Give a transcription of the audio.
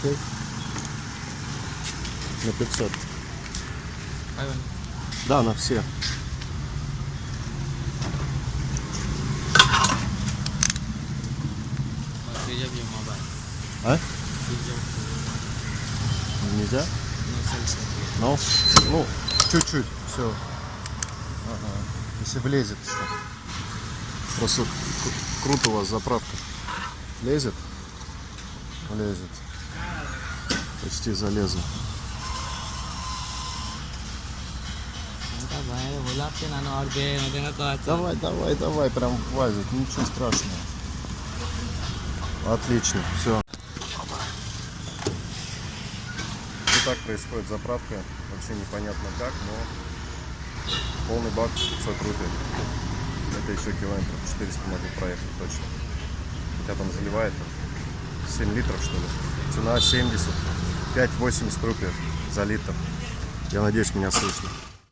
Окей. На 500. Да, на все. А? Нельзя? Ну, ну, чуть-чуть, все. Если влезет, что. Просто кру- круто у вас заправка. Лезет? Лезет почти залезу. Давай, давай, давай, прям влазит, ничего страшного. Отлично, все. Вот так происходит заправка, вообще непонятно как, но полный бак 500 рублей. Это еще километров 400 могу проехать точно. Хотя там заливает 7 литров что ли. Цена 70. 5,80 рублей за литр. Я надеюсь, меня слышно.